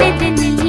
ಬೆಳೆದ ನಿಲ್ಲ